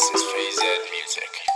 This is free Ed Music.